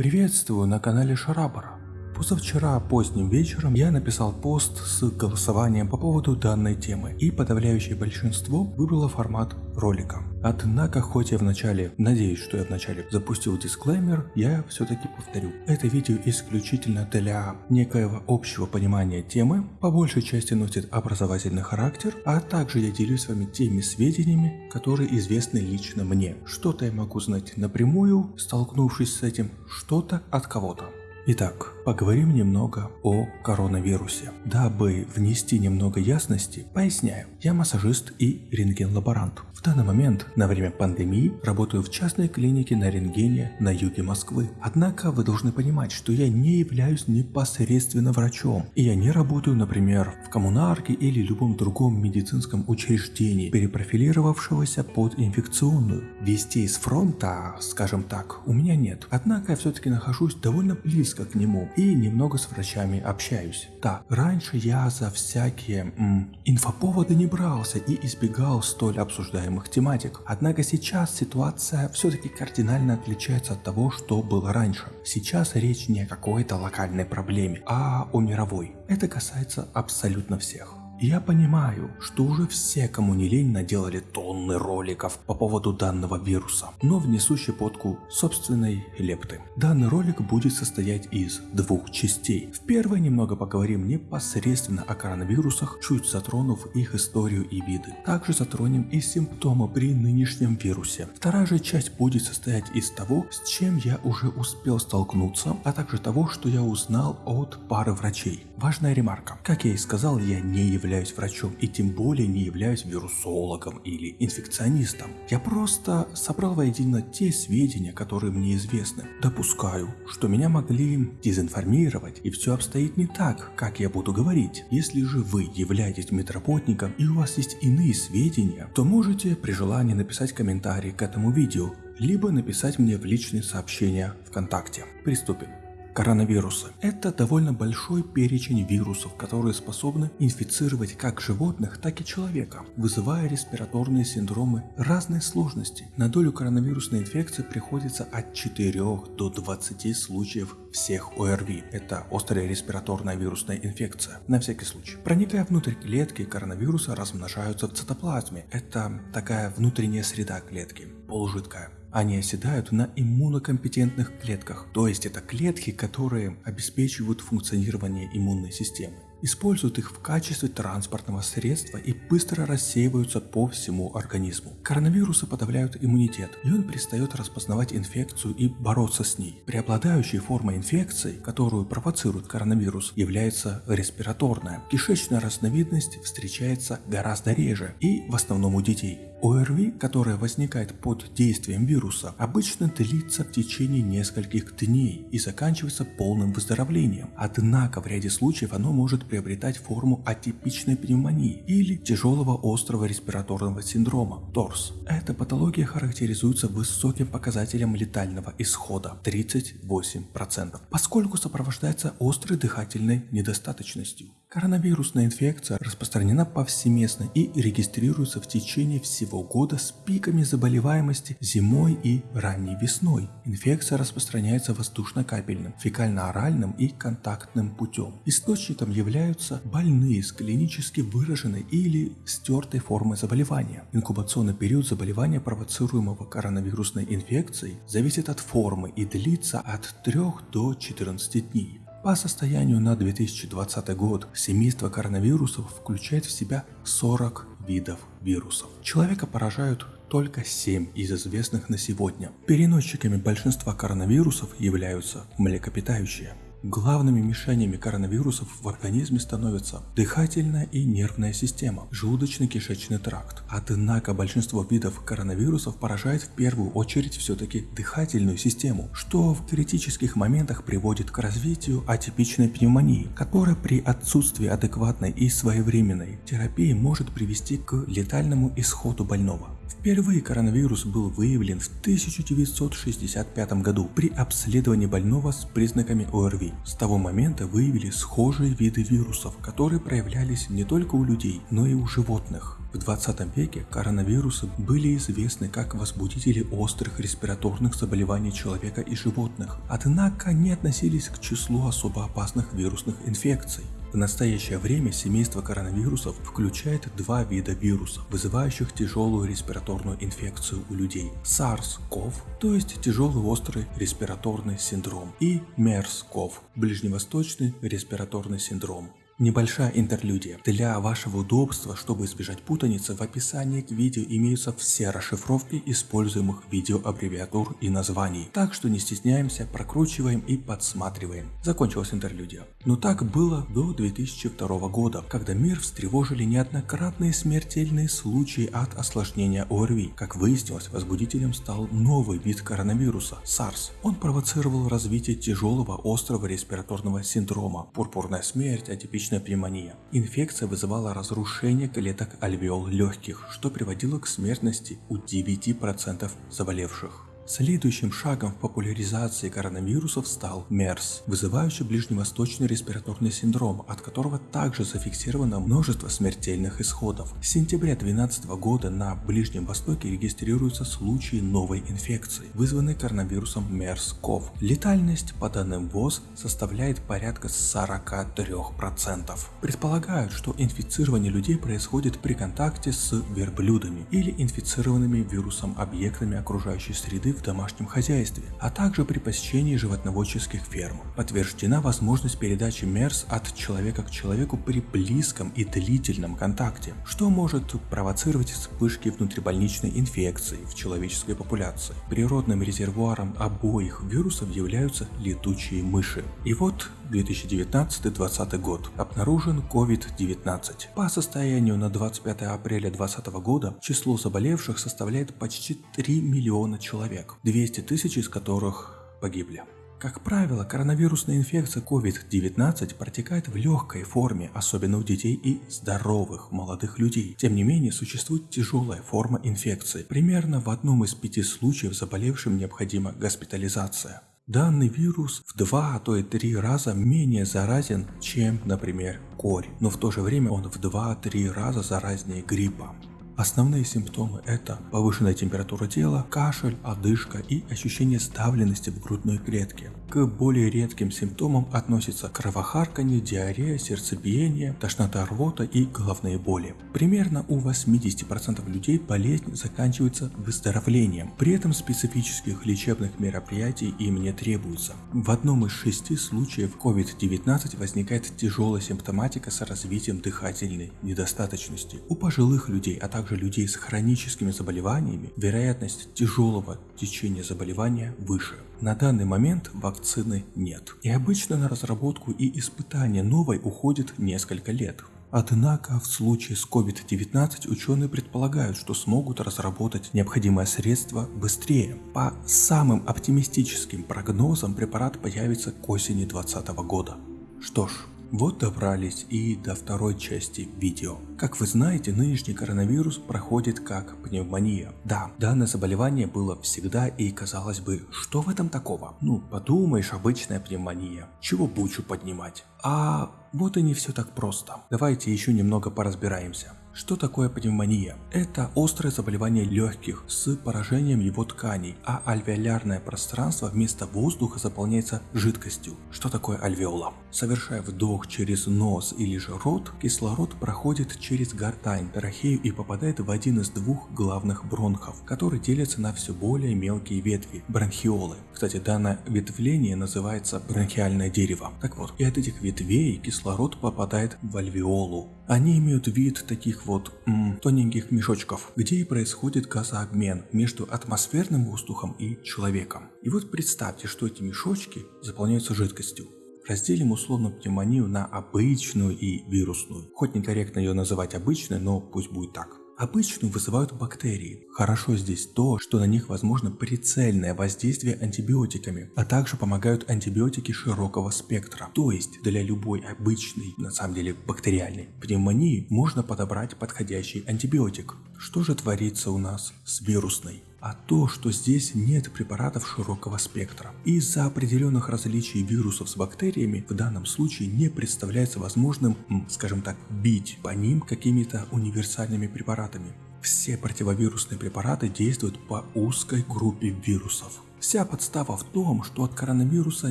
Приветствую на канале Шарабара. Позавчера поздним вечером я написал пост с голосованием по поводу данной темы, и подавляющее большинство выбрало формат ролика. Однако, хоть я вначале, надеюсь, что я вначале запустил дисклеймер, я все-таки повторю. Это видео исключительно для некоего общего понимания темы, по большей части носит образовательный характер, а также я делюсь с вами теми сведениями, которые известны лично мне. Что-то я могу знать напрямую, столкнувшись с этим, что-то от кого-то. Итак, поговорим немного о коронавирусе. Дабы внести немного ясности, поясняю. Я массажист и рентген-лаборант. В данный момент, на время пандемии, работаю в частной клинике на рентгене на юге Москвы. Однако вы должны понимать, что я не являюсь непосредственно врачом, и я не работаю, например, в коммунарке или любом другом медицинском учреждении, перепрофилировавшегося под инфекционную. Вести из фронта, скажем так, у меня нет. Однако я все-таки нахожусь довольно близко к нему и немного с врачами общаюсь. Так, раньше я за всякие м, инфоповоды не брался и избегал столь обсуждаемых тематик. Однако сейчас ситуация все-таки кардинально отличается от того, что было раньше. Сейчас речь не о какой-то локальной проблеме, а о мировой. Это касается абсолютно всех. Я понимаю, что уже все, кому не лень, наделали тонны роликов по поводу данного вируса, но внесу щепотку собственной лепты. Данный ролик будет состоять из двух частей. В первой немного поговорим непосредственно о коронавирусах, чуть затронув их историю и виды. Также затронем и симптомы при нынешнем вирусе. Вторая же часть будет состоять из того, с чем я уже успел столкнуться, а также того, что я узнал от пары врачей. Важная ремарка. Как я и сказал, я не являюсь являюсь врачом и тем более не являюсь вирусологом или инфекционистом. Я просто собрал воедино те сведения, которые мне известны. Допускаю, что меня могли дезинформировать и все обстоит не так, как я буду говорить. Если же вы являетесь метропотником и у вас есть иные сведения, то можете при желании написать комментарий к этому видео, либо написать мне в личные сообщения ВКонтакте. Приступим. Коронавирусы – это довольно большой перечень вирусов, которые способны инфицировать как животных, так и человека, вызывая респираторные синдромы разной сложности. На долю коронавирусной инфекции приходится от 4 до 20 случаев всех ОРВИ. Это острая респираторная вирусная инфекция. На всякий случай. Проникая внутрь клетки, коронавирусы размножаются в цитоплазме. Это такая внутренняя среда клетки, полужидкая. Они оседают на иммунокомпетентных клетках, то есть это клетки, которые обеспечивают функционирование иммунной системы используют их в качестве транспортного средства и быстро рассеиваются по всему организму. Коронавирусы подавляют иммунитет, и он перестает распознавать инфекцию и бороться с ней. Преобладающей формой инфекции, которую провоцирует коронавирус, является респираторная. Кишечная разновидность встречается гораздо реже и в основном у детей. ОРВИ, которая возникает под действием вируса, обычно длится в течение нескольких дней и заканчивается полным выздоровлением. Однако в ряде случаев оно может приобретать форму атипичной пневмонии или тяжелого острого респираторного синдрома ТОРС. Эта патология характеризуется высоким показателем летального исхода 38%, поскольку сопровождается острой дыхательной недостаточностью. Коронавирусная инфекция распространена повсеместно и регистрируется в течение всего года с пиками заболеваемости зимой и ранней весной. Инфекция распространяется воздушно-капельным, фекально-оральным и контактным путем. Источником являются больные с клинически выраженной или стертой формой заболевания. Инкубационный период заболевания, провоцируемого коронавирусной инфекцией, зависит от формы и длится от 3 до 14 дней. По состоянию на 2020 год семейство коронавирусов включает в себя 40 видов вирусов. Человека поражают только 7 из известных на сегодня. Переносчиками большинства коронавирусов являются млекопитающие. Главными мишенями коронавирусов в организме становятся дыхательная и нервная система, желудочно-кишечный тракт. Однако большинство видов коронавирусов поражает в первую очередь все-таки дыхательную систему, что в критических моментах приводит к развитию атипичной пневмонии, которая при отсутствии адекватной и своевременной терапии может привести к летальному исходу больного. Впервые коронавирус был выявлен в 1965 году при обследовании больного с признаками ОРВИ. С того момента выявили схожие виды вирусов, которые проявлялись не только у людей, но и у животных. В 20 веке коронавирусы были известны как возбудители острых респираторных заболеваний человека и животных, однако не относились к числу особо опасных вирусных инфекций. В настоящее время семейство коронавирусов включает два вида вирусов, вызывающих тяжелую респираторную инфекцию у людей. SARS-CoV, то есть тяжелый острый респираторный синдром, и MERS-CoV, ближневосточный респираторный синдром. Небольшая интерлюдия. Для вашего удобства, чтобы избежать путаницы, в описании к видео имеются все расшифровки используемых видеоаббревиатур и названий. Так что не стесняемся, прокручиваем и подсматриваем. Закончилась интерлюдия. Но так было до 2002 года, когда мир встревожили неоднократные смертельные случаи от осложнения ОРВИ. Как выяснилось, возбудителем стал новый вид коронавируса – SARS. Он провоцировал развитие тяжелого острого респираторного синдрома, пурпурная смерть, атипичная Легочная пневмония. Инфекция вызывала разрушение клеток альвеол легких, что приводило к смертности у 9% заболевших. Следующим шагом в популяризации коронавирусов стал МЕРС, вызывающий ближневосточный респираторный синдром, от которого также зафиксировано множество смертельных исходов. С сентября 2012 года на Ближнем Востоке регистрируются случаи новой инфекции, вызванной коронавирусом MERS-CoV. Летальность, по данным ВОЗ, составляет порядка 43%. Предполагают, что инфицирование людей происходит при контакте с верблюдами или инфицированными вирусом объектами окружающей среды в домашнем хозяйстве, а также при посещении животноводческих ферм. Подтверждена возможность передачи МЕРС от человека к человеку при близком и длительном контакте, что может провоцировать вспышки внутрибольничной инфекции в человеческой популяции. Природным резервуаром обоих вирусов являются летучие мыши. И вот 2019-2020 год обнаружен COVID-19. По состоянию на 25 апреля 2020 года число заболевших составляет почти 3 миллиона человек, 200 тысяч из которых погибли. Как правило, коронавирусная инфекция COVID-19 протекает в легкой форме, особенно у детей и здоровых молодых людей. Тем не менее, существует тяжелая форма инфекции. Примерно в одном из пяти случаев заболевшим необходима госпитализация. Данный вирус в два, а то и три раза менее заразен, чем, например, корь, но в то же время он в 2-3 раза заразнее гриппа. Основные симптомы это повышенная температура тела, кашель, одышка и ощущение ставленности в грудной клетке. К более редким симптомам относятся кровохарканье, диарея, сердцебиение, тошнота рвота и головные боли. Примерно у 80% людей болезнь заканчивается выздоровлением, при этом специфических лечебных мероприятий им не требуется. В одном из шести случаев COVID-19 возникает тяжелая симптоматика с развитием дыхательной недостаточности. У пожилых людей, а также также людей с хроническими заболеваниями, вероятность тяжелого течения заболевания выше. На данный момент вакцины нет. И обычно на разработку и испытание новой уходит несколько лет. Однако в случае с COVID-19 ученые предполагают, что смогут разработать необходимое средство быстрее. По самым оптимистическим прогнозам препарат появится к осени 2020 года. Что ж, вот добрались и до второй части видео. Как вы знаете, нынешний коронавирус проходит как пневмония. Да, данное заболевание было всегда и казалось бы, что в этом такого? Ну, подумаешь, обычная пневмония. Чего бучу поднимать? А вот и не все так просто. Давайте еще немного поразбираемся. Что такое пневмония? Это острое заболевание легких с поражением его тканей, а альвеолярное пространство вместо воздуха заполняется жидкостью. Что такое альвеола? Совершая вдох через нос или же рот, кислород проходит через гортань, трахею и попадает в один из двух главных бронхов, которые делятся на все более мелкие ветви – бронхиолы. Кстати, данное ветвление называется бронхиальное дерево. Так вот, и от этих ветвей кислород попадает в альвеолу. Они имеют вид таких вот м, тоненьких мешочков, где и происходит газообмен между атмосферным воздухом и человеком. И вот представьте, что эти мешочки заполняются жидкостью. Разделим условно пневмонию на обычную и вирусную. Хоть некорректно ее называть обычной, но пусть будет так. Обычную вызывают бактерии. Хорошо здесь то, что на них возможно прицельное воздействие антибиотиками, а также помогают антибиотики широкого спектра. То есть для любой обычной, на самом деле бактериальной пневмонии можно подобрать подходящий антибиотик. Что же творится у нас с вирусной? А то, что здесь нет препаратов широкого спектра. Из-за определенных различий вирусов с бактериями в данном случае не представляется возможным, скажем так, бить по ним какими-то универсальными препаратами. Все противовирусные препараты действуют по узкой группе вирусов. Вся подстава в том, что от коронавируса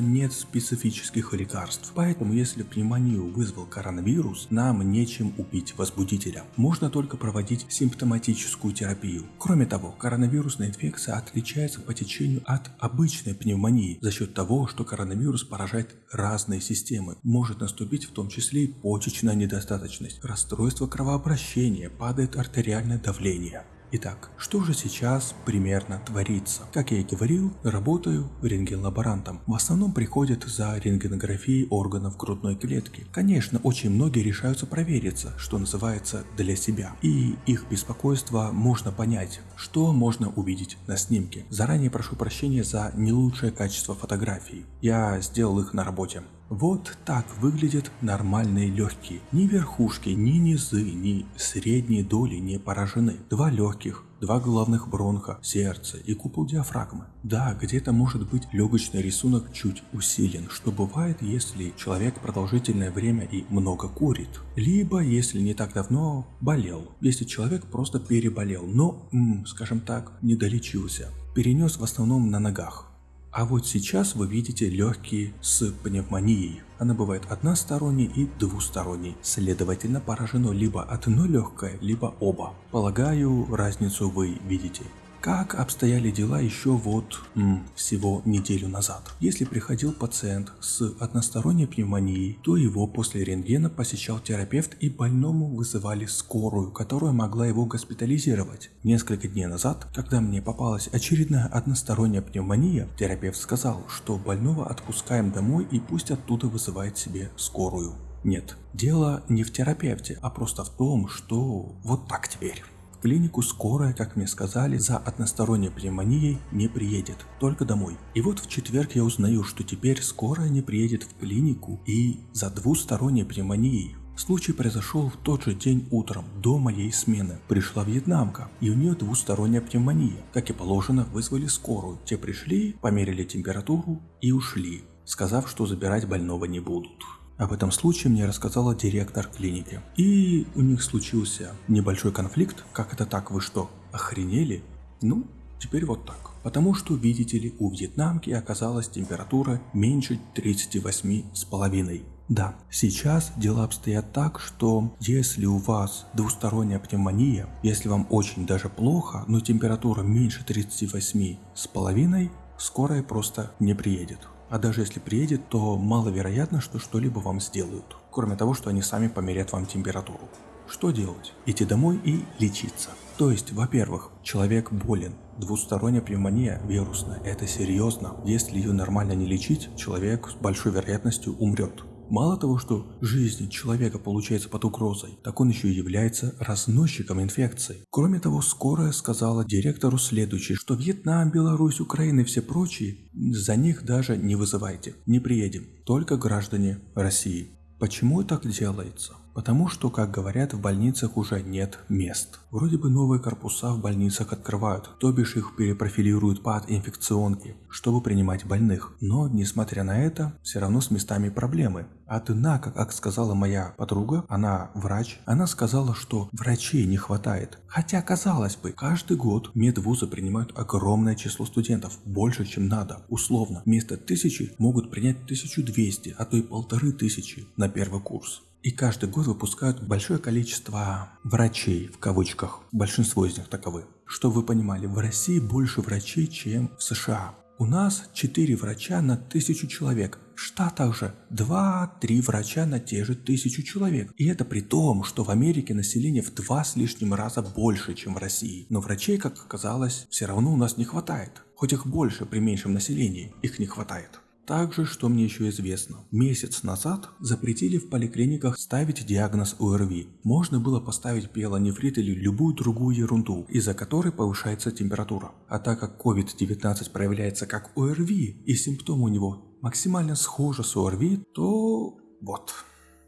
нет специфических лекарств, поэтому если пневмонию вызвал коронавирус, нам нечем убить возбудителя. Можно только проводить симптоматическую терапию. Кроме того, коронавирусная инфекция отличается по течению от обычной пневмонии за счет того, что коронавирус поражает разные системы. Может наступить в том числе и почечная недостаточность, расстройство кровообращения, падает артериальное давление. Итак, что же сейчас примерно творится? Как я и говорил, работаю рентген-лаборантом. В основном приходят за рентгенографией органов грудной клетки. Конечно, очень многие решаются провериться, что называется, для себя. И их беспокойство можно понять, что можно увидеть на снимке. Заранее прошу прощения за не лучшее качество фотографий. Я сделал их на работе. Вот так выглядят нормальные легкие. Ни верхушки, ни низы, ни средние доли не поражены. Два легких, два головных бронха, сердце и купол диафрагмы. Да, где-то может быть легочный рисунок чуть усилен, что бывает, если человек продолжительное время и много курит. Либо, если не так давно, болел. Если человек просто переболел, но, скажем так, не долечился. Перенес в основном на ногах. А вот сейчас вы видите легкие с пневмонией. Она бывает односторонней и двусторонней, следовательно поражено либо одно легкое, либо оба. Полагаю, разницу вы видите. Как обстояли дела еще вот м, всего неделю назад? Если приходил пациент с односторонней пневмонией, то его после рентгена посещал терапевт и больному вызывали скорую, которая могла его госпитализировать. Несколько дней назад, когда мне попалась очередная односторонняя пневмония, терапевт сказал, что больного отпускаем домой и пусть оттуда вызывает себе скорую. Нет, дело не в терапевте, а просто в том, что вот так теперь клинику скорая, как мне сказали, за односторонней пневмонией не приедет, только домой. И вот в четверг я узнаю, что теперь скорая не приедет в клинику и за двусторонней пневмонией. Случай произошел в тот же день утром, до моей смены. Пришла вьетнамка, и у нее двусторонняя пневмония. Как и положено, вызвали скорую. Те пришли, померили температуру и ушли, сказав, что забирать больного не будут. Об этом случае мне рассказала директор клиники. И у них случился небольшой конфликт. Как это так, вы что, охренели? Ну, теперь вот так. Потому что, видите ли, у вьетнамки оказалась температура меньше 38,5. Да, сейчас дела обстоят так, что если у вас двусторонняя пневмония, если вам очень даже плохо, но температура меньше 38,5, скорая просто не приедет. А даже если приедет, то маловероятно, что что-либо вам сделают. Кроме того, что они сами померят вам температуру. Что делать? Идти домой и лечиться. То есть, во-первых, человек болен. Двусторонняя пневмония вирусная. Это серьезно. Если ее нормально не лечить, человек с большой вероятностью умрет. Мало того, что жизнь человека получается под угрозой, так он еще и является разносчиком инфекции. Кроме того, скорая сказала директору следующее, что Вьетнам, Беларусь, Украина и все прочие, за них даже не вызывайте, не приедем, только граждане России. Почему так делается? Потому что, как говорят, в больницах уже нет мест. Вроде бы новые корпуса в больницах открывают, то бишь их перепрофилируют под инфекционки, чтобы принимать больных. Но, несмотря на это, все равно с местами проблемы. Однако, как сказала моя подруга, она врач, она сказала, что врачей не хватает. Хотя, казалось бы, каждый год медвузы принимают огромное число студентов, больше, чем надо. Условно, вместо тысячи могут принять 1200, а то и полторы тысячи на первый курс. И каждый год выпускают большое количество врачей, в кавычках, большинство из них таковы. Что вы понимали, в России больше врачей, чем в США. У нас 4 врача на тысячу человек. В Штатах же 2-3 врача на те же тысячу человек. И это при том, что в Америке население в два с лишним раза больше, чем в России. Но врачей, как оказалось, все равно у нас не хватает. Хоть их больше при меньшем населении, их не хватает. Также, что мне еще известно, месяц назад запретили в поликлиниках ставить диагноз ОРВИ. Можно было поставить пиелонефрит или любую другую ерунду, из-за которой повышается температура. А так как COVID-19 проявляется как ОРВИ и симптомы у него максимально схожи с ОРВИ, то вот.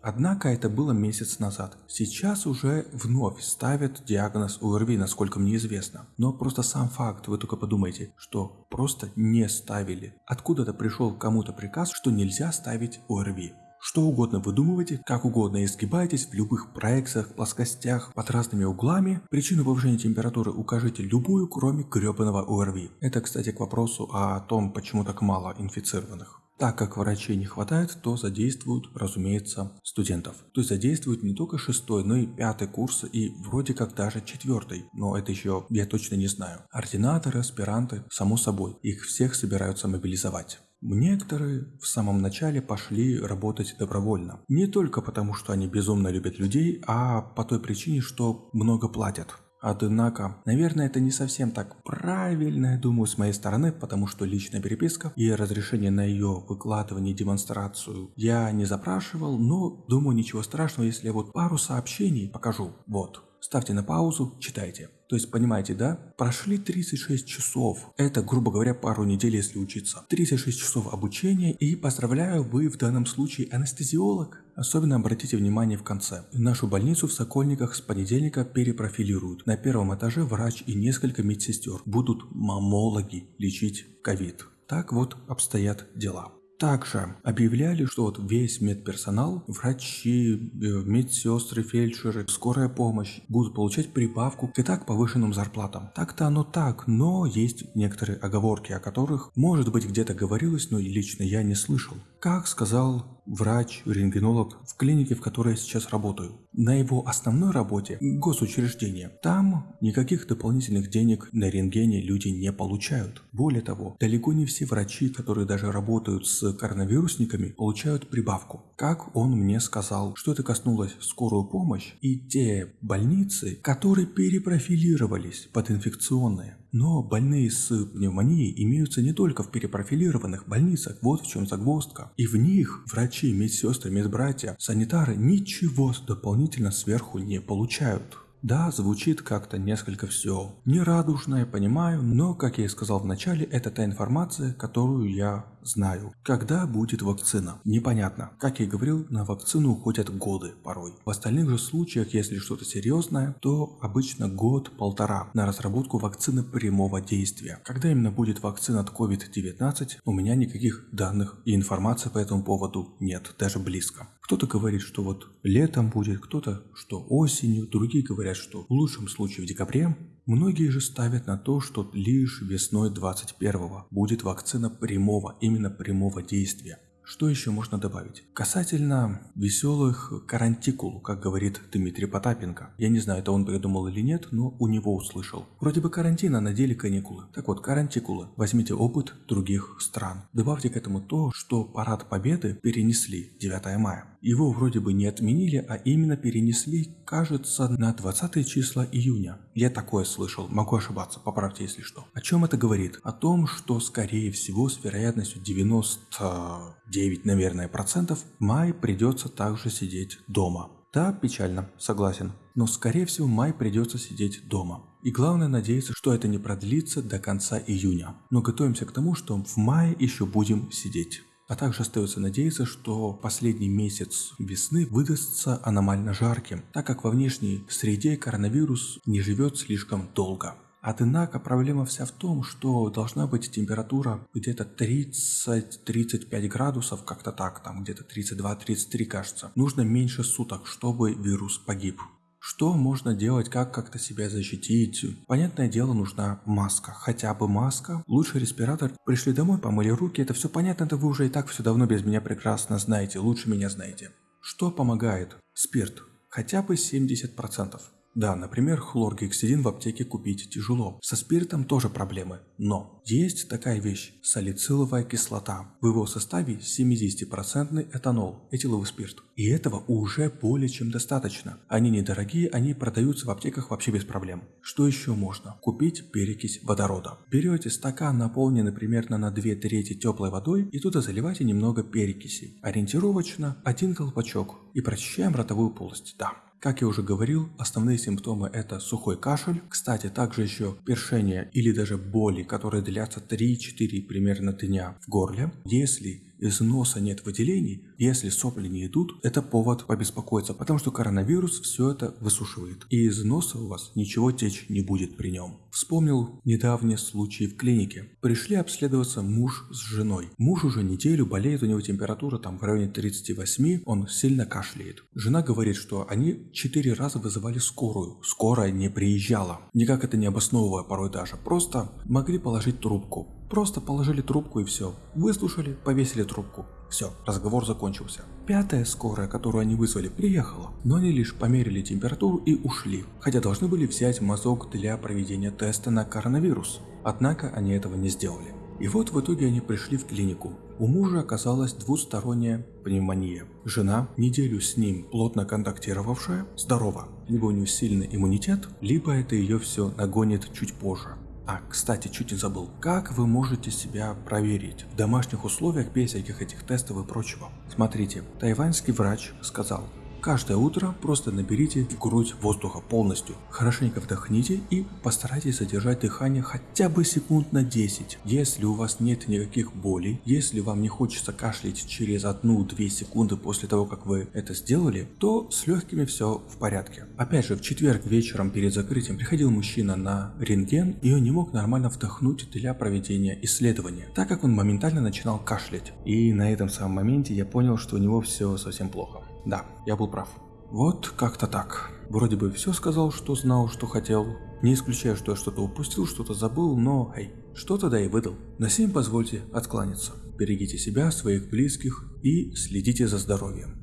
Однако это было месяц назад. Сейчас уже вновь ставят диагноз ОРВИ, насколько мне известно. Но просто сам факт, вы только подумайте, что просто не ставили. Откуда-то пришел кому-то приказ, что нельзя ставить ОРВИ. Что угодно выдумывайте, как угодно изгибайтесь в любых проекциях, плоскостях, под разными углами. Причину повышения температуры укажите любую, кроме гребаного ОРВИ. Это, кстати, к вопросу о том, почему так мало инфицированных. Так как врачей не хватает, то задействуют, разумеется, студентов. То есть задействуют не только шестой, но и пятый курс и вроде как даже четвертый. Но это еще я точно не знаю. Ординаторы, аспиранты, само собой, их всех собираются мобилизовать. Некоторые в самом начале пошли работать добровольно. Не только потому, что они безумно любят людей, а по той причине, что много платят. Однако, наверное, это не совсем так правильно, я думаю, с моей стороны, потому что личная переписка и разрешение на ее выкладывание демонстрацию я не запрашивал, но думаю, ничего страшного, если я вот пару сообщений покажу. Вот ставьте на паузу, читайте. То есть, понимаете, да? Прошли 36 часов. Это, грубо говоря, пару недель, если учиться. 36 часов обучения и, поздравляю, вы в данном случае анестезиолог. Особенно обратите внимание в конце. Нашу больницу в Сокольниках с понедельника перепрофилируют. На первом этаже врач и несколько медсестер. Будут мамологи лечить ковид. Так вот обстоят дела. Также объявляли, что вот весь медперсонал, врачи, э, медсестры, фельдшеры, скорая помощь будут получать прибавку к и так повышенным зарплатам. Так-то оно так, но есть некоторые оговорки, о которых, может быть, где-то говорилось, но лично я не слышал. Как сказал врач, рентгенолог в клинике, в которой я сейчас работаю. На его основной работе – госучреждение. Там никаких дополнительных денег на рентгене люди не получают. Более того, далеко не все врачи, которые даже работают с коронавирусниками, получают прибавку. Как он мне сказал, что это коснулось скорую помощь и те больницы, которые перепрофилировались под инфекционные. Но больные с пневмонией имеются не только в перепрофилированных больницах, вот в чем загвоздка. И в них врачи, медсестры, медбратья, санитары ничего дополнительно сверху не получают. Да, звучит как-то несколько все нерадужное, понимаю, но, как я и сказал в начале, это та информация, которую я знаю. Когда будет вакцина? Непонятно. Как я говорил, на вакцину уходят годы порой. В остальных же случаях, если что-то серьезное, то обычно год-полтора на разработку вакцины прямого действия. Когда именно будет вакцина от COVID-19, у меня никаких данных и информации по этому поводу нет, даже близко. Кто-то говорит, что вот летом будет, кто-то, что осенью, другие говорят, что в лучшем случае в декабре. Многие же ставят на то, что лишь весной 21 будет вакцина прямого, именно прямого действия. Что еще можно добавить? Касательно веселых карантикул, как говорит Дмитрий Потапенко. Я не знаю, это он придумал или нет, но у него услышал. Вроде бы карантин, а на деле каникулы. Так вот, карантикулы. Возьмите опыт других стран. Добавьте к этому то, что парад победы перенесли 9 мая. Его вроде бы не отменили, а именно перенесли, кажется, на 20 числа июня. Я такое слышал, могу ошибаться, поправьте если что. О чем это говорит? О том, что скорее всего с вероятностью 99, наверное, процентов май придется также сидеть дома. Да, печально, согласен. Но скорее всего май придется сидеть дома. И главное надеяться, что это не продлится до конца июня. Но готовимся к тому, что в мае еще будем сидеть. А также остается надеяться, что последний месяц весны выдастся аномально жарким, так как во внешней среде коронавирус не живет слишком долго. Однако проблема вся в том, что должна быть температура где-то 30-35 градусов, как-то так, там где-то 32-33 кажется. Нужно меньше суток, чтобы вирус погиб. Что можно делать, как как-то себя защитить? Понятное дело, нужна маска. Хотя бы маска. Лучше респиратор. Пришли домой, помыли руки. Это все понятно, это вы уже и так все давно без меня прекрасно знаете. Лучше меня знаете. Что помогает? Спирт. Хотя бы 70%. Да, например, хлоргексидин в аптеке купить тяжело. Со спиртом тоже проблемы. Но есть такая вещь – салициловая кислота. В его составе 70% этанол, этиловый спирт. И этого уже более чем достаточно. Они недорогие, они продаются в аптеках вообще без проблем. Что еще можно? Купить перекись водорода. Берете стакан, наполненный примерно на 2 трети теплой водой, и туда заливайте немного перекиси. Ориентировочно один колпачок. И прочищаем ротовую полость. Да, как я уже говорил, основные симптомы это сухой кашель, кстати, также еще першение или даже боли, которые длятся 3-4 примерно дня в горле. Если из носа нет выделений, если сопли не идут, это повод побеспокоиться, потому что коронавирус все это высушивает. И из носа у вас ничего течь не будет при нем. Вспомнил недавний случай в клинике. Пришли обследоваться муж с женой. Муж уже неделю болеет, у него температура там в районе 38, он сильно кашляет. Жена говорит, что они четыре раза вызывали скорую. Скорая не приезжала. Никак это не обосновывая порой даже. Просто могли положить трубку. Просто положили трубку и все. Выслушали, повесили трубку. Все, разговор закончился. Пятая скорая, которую они вызвали, приехала, но они лишь померили температуру и ушли, хотя должны были взять мазок для проведения теста на коронавирус. Однако они этого не сделали. И вот в итоге они пришли в клинику. У мужа оказалась двусторонняя пневмония. Жена, неделю с ним плотно контактировавшая, здорова. Либо у нее сильный иммунитет, либо это ее все нагонит чуть позже. А, кстати, чуть не забыл. Как вы можете себя проверить в домашних условиях без всяких этих тестов и прочего? Смотрите, тайваньский врач сказал, Каждое утро просто наберите в грудь воздуха полностью, хорошенько вдохните и постарайтесь задержать дыхание хотя бы секунд на 10. Если у вас нет никаких болей, если вам не хочется кашлять через 1-2 секунды после того, как вы это сделали, то с легкими все в порядке. Опять же, в четверг вечером перед закрытием приходил мужчина на рентген, и он не мог нормально вдохнуть для проведения исследования, так как он моментально начинал кашлять. И на этом самом моменте я понял, что у него все совсем плохо. Да, я был прав. Вот как-то так. Вроде бы все сказал, что знал, что хотел. Не исключаю, что я что-то упустил, что-то забыл, но, эй, что-то да и выдал. На сим позвольте откланяться. Берегите себя, своих близких и следите за здоровьем.